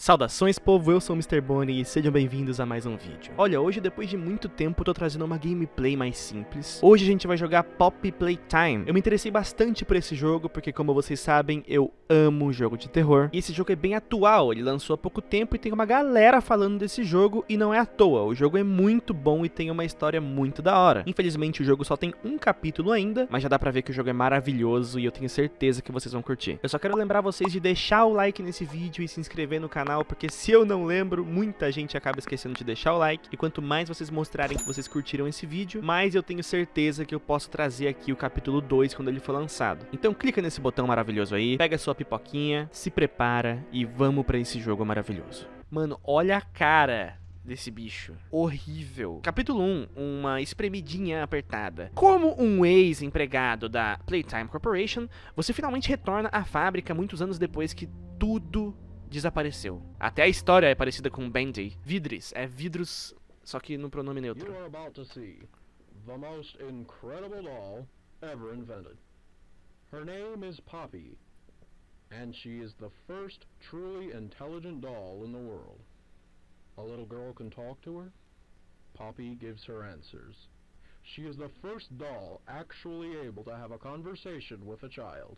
Saudações povo, eu sou o Mr. Bonnie e sejam bem-vindos a mais um vídeo. Olha, hoje depois de muito tempo eu tô trazendo uma gameplay mais simples. Hoje a gente vai jogar Pop Playtime. Eu me interessei bastante por esse jogo porque como vocês sabem, eu amo jogo de terror. E esse jogo é bem atual, ele lançou há pouco tempo e tem uma galera falando desse jogo e não é à toa. O jogo é muito bom e tem uma história muito da hora. Infelizmente o jogo só tem um capítulo ainda, mas já dá pra ver que o jogo é maravilhoso e eu tenho certeza que vocês vão curtir. Eu só quero lembrar vocês de deixar o like nesse vídeo e se inscrever no canal canal, porque se eu não lembro, muita gente acaba esquecendo de deixar o like. E quanto mais vocês mostrarem que vocês curtiram esse vídeo, mais eu tenho certeza que eu posso trazer aqui o capítulo 2 quando ele for lançado. Então clica nesse botão maravilhoso aí, pega sua pipoquinha, se prepara e vamos pra esse jogo maravilhoso. Mano, olha a cara desse bicho. Horrível. Capítulo 1, uma espremidinha apertada. Como um ex-empregado da Playtime Corporation, você finalmente retorna à fábrica muitos anos depois que tudo desapareceu. Até a história é parecida com Bendy. Vidris, é vidros, só que no pronome neutro. You are about to see the most incredible doll ever invented. Her name is Poppy, and she is the first truly intelligent doll in the world. A little girl can talk to her. Poppy gives her answers. She is the first doll actually able to have a conversation with a child.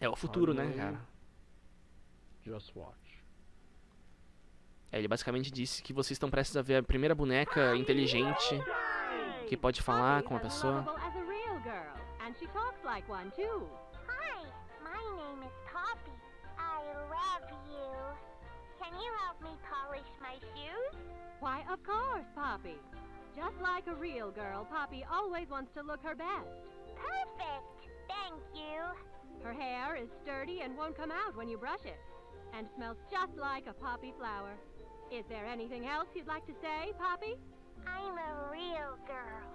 É o futuro, né, cara? Just watch. É, ele basicamente disse que vocês estão prestes a ver a primeira boneca inteligente que pode falar com a pessoa. Hi, my name is Poppy. I love you. Can you help me polish my shoes? Why, of course, Poppy. Just like a real girl, Poppy always wants to look her best. Perfect. Thank you. Her hair is sturdy and won't come out when you brush it. And smells just like a poppy flower. Is there anything else you'd like to say, Poppy? I'm a real girl.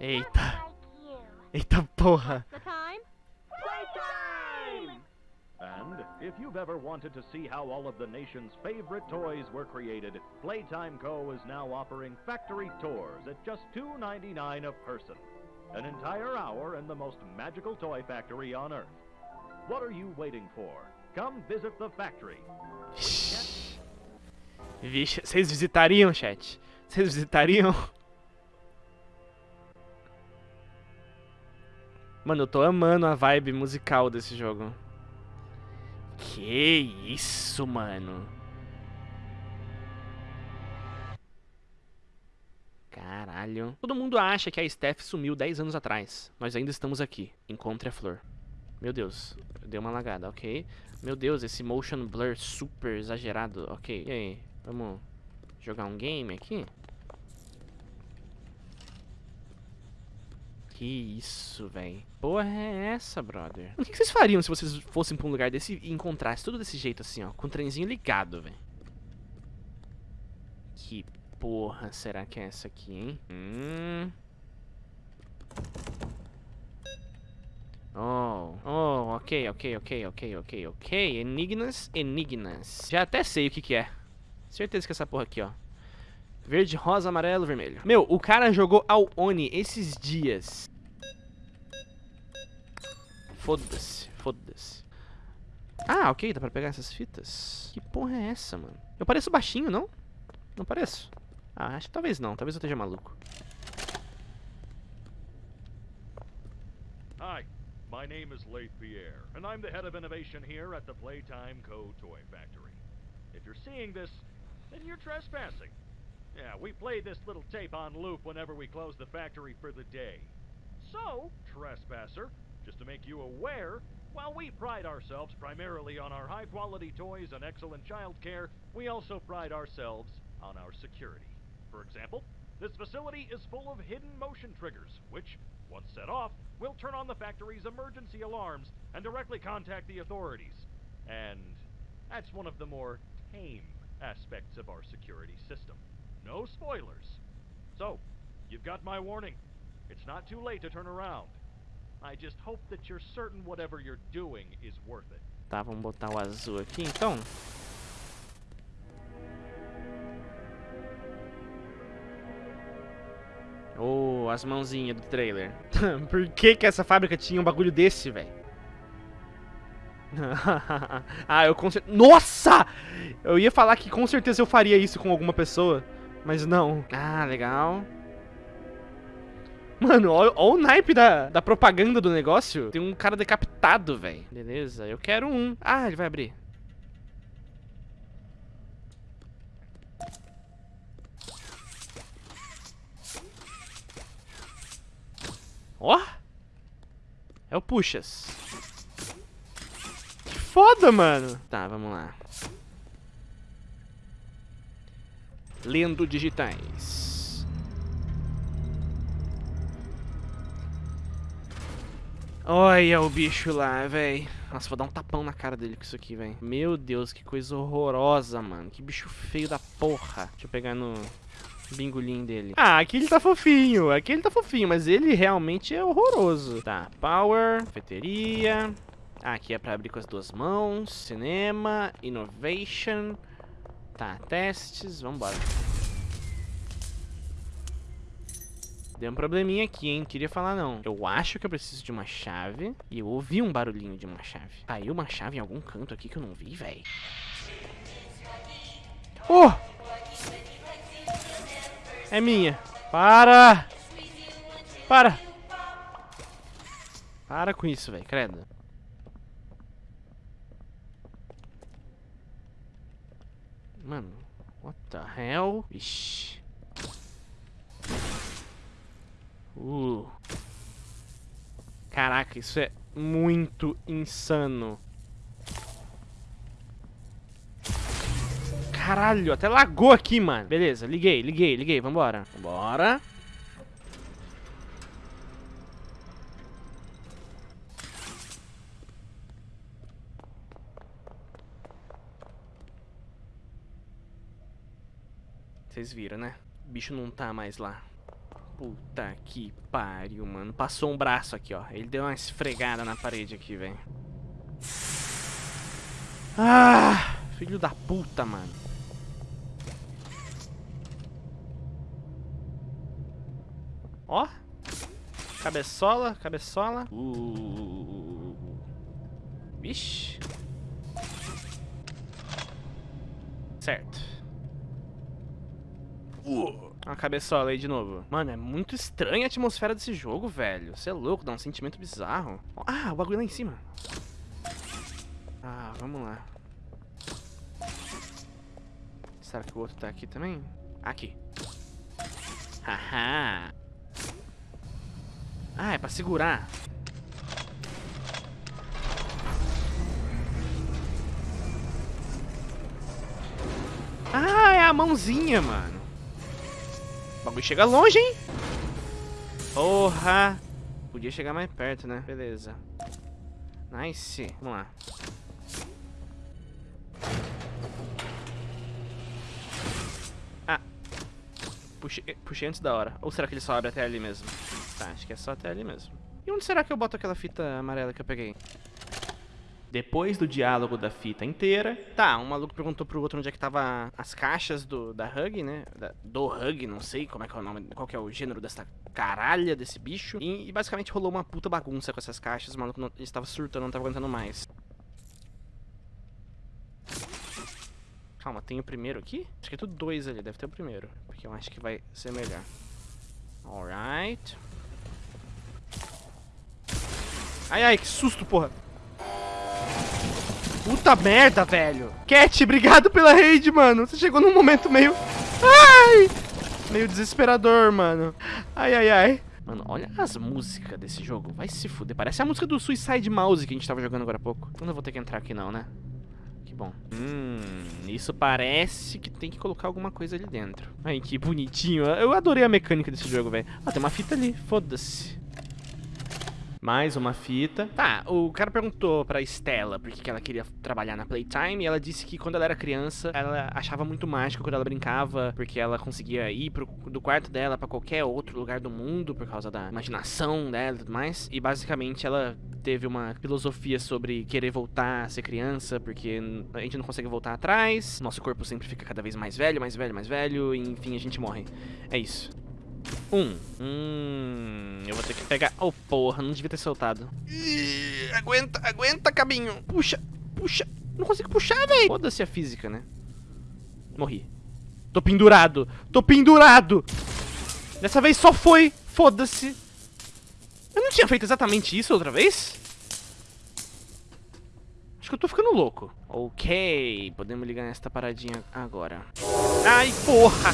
Eita. Like you. Eita porra. The time? Playtime! And if you've ever wanted to see how all of the nation's favorite toys were created, Playtime Co. is now offering factory tours at just $2.99 a person. An entire hour in the most magical toy factory on Earth. What are you waiting for? Come visit the factory. Vixe, vocês visitariam, chat? Vocês visitariam? Mano, eu tô amando a vibe musical desse jogo. Que isso, mano. Caralho. Todo mundo acha que a Steph sumiu 10 anos atrás. Nós ainda estamos aqui. Encontre a flor. Meu Deus, deu uma lagada, ok. Meu Deus, esse motion blur super exagerado. Ok, e aí? Vamos jogar um game aqui? Que isso, velho. Porra é essa, brother? O que vocês fariam se vocês fossem pra um lugar desse e encontrassem tudo desse jeito assim, ó? Com o trenzinho ligado, velho. Que porra será que é essa aqui, hein? Hum... Oh, oh, ok, ok, ok, ok, ok, ok. Enigmas, enigmas. Já até sei o que que é. Certeza que é essa porra aqui, ó. Verde, rosa, amarelo, vermelho. Meu, o cara jogou ao Oni esses dias. Foda-se, foda-se. Ah, ok, dá pra pegar essas fitas. Que porra é essa, mano? Eu pareço baixinho, não? Não pareço? Ah, acho que talvez não, talvez eu esteja maluco. Hi, My name is Leith Pierre, and I'm the head of innovation here at the Playtime Co. Toy Factory. If you're seeing this, then you're trespassing. Yeah, we play this little tape on loop whenever we close the factory for the day. So, trespasser, just to make you aware, while we pride ourselves primarily on our high-quality toys and excellent child care, we also pride ourselves on our security. For example, this facility is full of hidden motion triggers, which, once set off, we'll turn on the factory's emergency alarms and directly contact the authorities. And that's one of the more tame aspects of our security system. No spoilers. So, you've got my warning. It's not too late to turn around. I just hope that you're certain whatever you're doing is worth it. Tá, vamos botar o azul aqui então. Oh, as mãozinhas do trailer. Por que que essa fábrica tinha um bagulho desse, velho? ah, eu com certeza... Nossa! Eu ia falar que com certeza eu faria isso com alguma pessoa, mas não. Ah, legal. Mano, olha o naipe da, da propaganda do negócio. Tem um cara decapitado, velho. Beleza, eu quero um. Ah, ele vai abrir. Ó. É o Puxas. Que foda, mano. Tá, vamos lá. Lendo digitais. Olha o bicho lá, velho. Nossa, vou dar um tapão na cara dele com isso aqui, velho. Meu Deus, que coisa horrorosa, mano. Que bicho feio da porra. Deixa eu pegar no bingolim dele. Ah, aqui ele tá fofinho. Aqui ele tá fofinho, mas ele realmente é horroroso. Tá, power, cafeteria. Ah, aqui é pra abrir com as duas mãos. Cinema, innovation. Tá, testes, vambora. Deu um probleminha aqui, hein? Queria falar não. Eu acho que eu preciso de uma chave. E eu ouvi um barulhinho de uma chave. Caiu uma chave em algum canto aqui que eu não vi, velho. Oh! É minha. Para! Para! Para com isso, velho. Credo. Mano, what the hell? Ixi. Uh. Caraca, isso é muito insano. Caralho, até lagou aqui, mano. Beleza, liguei, liguei, liguei. Vambora. Vambora. Vocês viram, né? O bicho não tá mais lá. Puta que pariu, mano. Passou um braço aqui, ó. Ele deu uma esfregada na parede aqui, velho. Ah, filho da puta, mano. Ó. Cabeçola, cabeçola. Uh. Vixe. Certo. Uh. Uma cabeçola aí de novo. Mano, é muito estranha a atmosfera desse jogo, velho. Você é louco, dá um sentimento bizarro. Ah, o bagulho lá em cima. Ah, vamos lá. Será que o outro tá aqui também? Aqui. Haha. Ah, é pra segurar. Ah, é a mãozinha, mano. O bagulho chega longe, hein? Porra. Podia chegar mais perto, né? Beleza. Nice. Vamos lá. Ah. Puxei, puxei antes da hora. Ou será que ele só abre até ali mesmo? Tá, acho que é só até ali mesmo. E onde será que eu boto aquela fita amarela que eu peguei? Depois do diálogo da fita inteira, tá, um maluco perguntou pro outro onde é que tava as caixas do, da Hug, né? Da, do Hug, não sei como é que é o nome, qual que é o gênero dessa caralha desse bicho. E, e basicamente rolou uma puta bagunça com essas caixas, o maluco não, estava surtando, não tava aguentando mais. Calma, tem o primeiro aqui? Acho que é tudo dois ali, deve ter o primeiro. Porque eu acho que vai ser melhor. Alright. Ai, ai, que susto, porra. Puta merda, velho. Cat, obrigado pela raid, mano. Você chegou num momento meio... Ai! Meio desesperador, mano. Ai, ai, ai. Mano, olha as músicas desse jogo. Vai se fuder. Parece a música do Suicide Mouse que a gente tava jogando agora há pouco. Eu não vou ter que entrar aqui não, né? Que bom. Hum, isso parece que tem que colocar alguma coisa ali dentro. Ai, que bonitinho. Eu adorei a mecânica desse jogo, velho. Ah, tem uma fita ali. Foda-se. Mais uma fita. Tá, o cara perguntou pra Stella por que ela queria trabalhar na Playtime e ela disse que quando ela era criança, ela achava muito mágico quando ela brincava, porque ela conseguia ir pro, do quarto dela pra qualquer outro lugar do mundo por causa da imaginação dela e tudo mais. E basicamente ela teve uma filosofia sobre querer voltar a ser criança, porque a gente não consegue voltar atrás, nosso corpo sempre fica cada vez mais velho, mais velho, mais velho, e enfim a gente morre. É isso. Um. Hum, eu vou ter pegar... Oh, porra, não devia ter soltado. Ih, aguenta, aguenta, cabinho. Puxa. puxar. Não consigo puxar, velho. Foda-se a física, né? Morri. Tô pendurado. Tô pendurado. Dessa vez só foi. Foda-se. Eu não tinha feito exatamente isso outra vez? Acho que eu tô ficando louco. Ok, podemos ligar nesta paradinha agora. Ai, porra!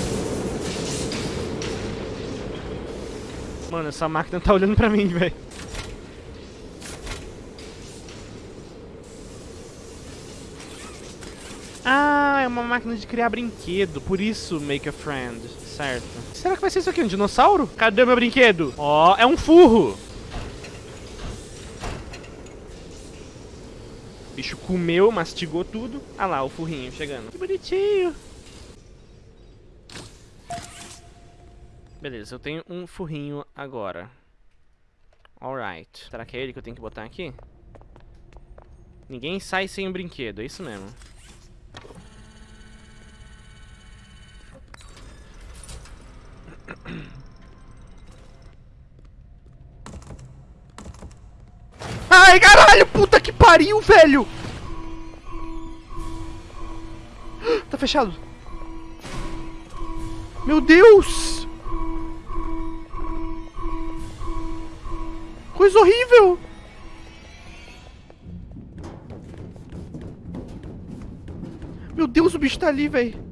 Mano, essa máquina tá olhando pra mim, velho. Ah, é uma máquina de criar brinquedo, por isso make a friend, certo. Será que vai ser isso aqui, um dinossauro? Cadê meu brinquedo? Ó, oh, é um furro. O bicho comeu, mastigou tudo. Ah lá, o furrinho chegando. Que bonitinho. Beleza, eu tenho um furrinho agora. Alright. Será que é ele que eu tenho que botar aqui? Ninguém sai sem um brinquedo, é isso mesmo. Ai, caralho, puta que pariu, velho! Tá fechado. Meu Deus! Coisa horrível! Meu Deus, o bicho tá ali, velho.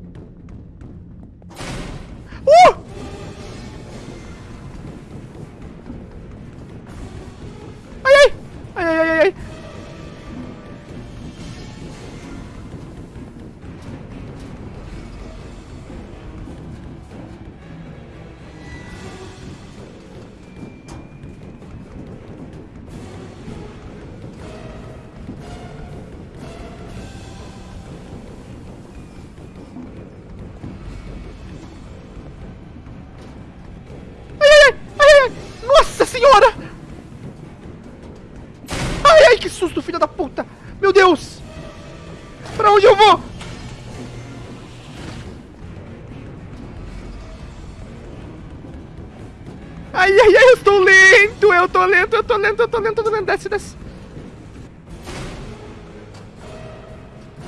Eu tô lento, eu tô lento, eu tô lento, eu tô lento, desce, desce.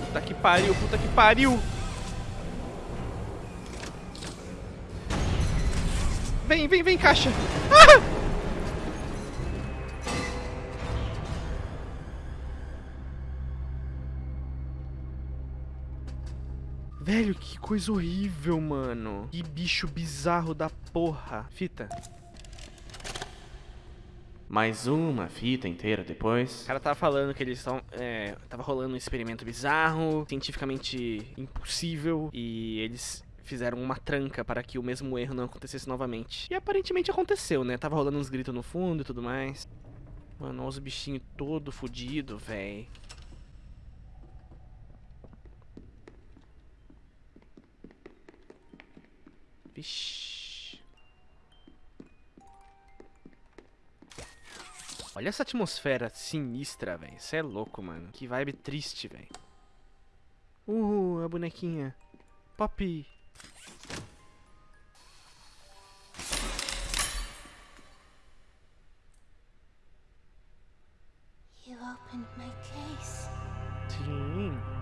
Puta que pariu, puta que pariu. Vem, vem, vem, caixa. Ah! Velho, que coisa horrível, mano. Que bicho bizarro da porra. Fita. Mais uma fita inteira depois. O cara tava falando que eles estão. É, tava rolando um experimento bizarro, cientificamente impossível, e eles fizeram uma tranca para que o mesmo erro não acontecesse novamente. E aparentemente aconteceu, né? Tava rolando uns gritos no fundo e tudo mais. Mano, olha os bichinhos todo fodido, velho. Vixe. Olha essa atmosfera sinistra, velho. Você é louco, mano. Que vibe triste, velho. Uhul, a bonequinha. Pop. Sim.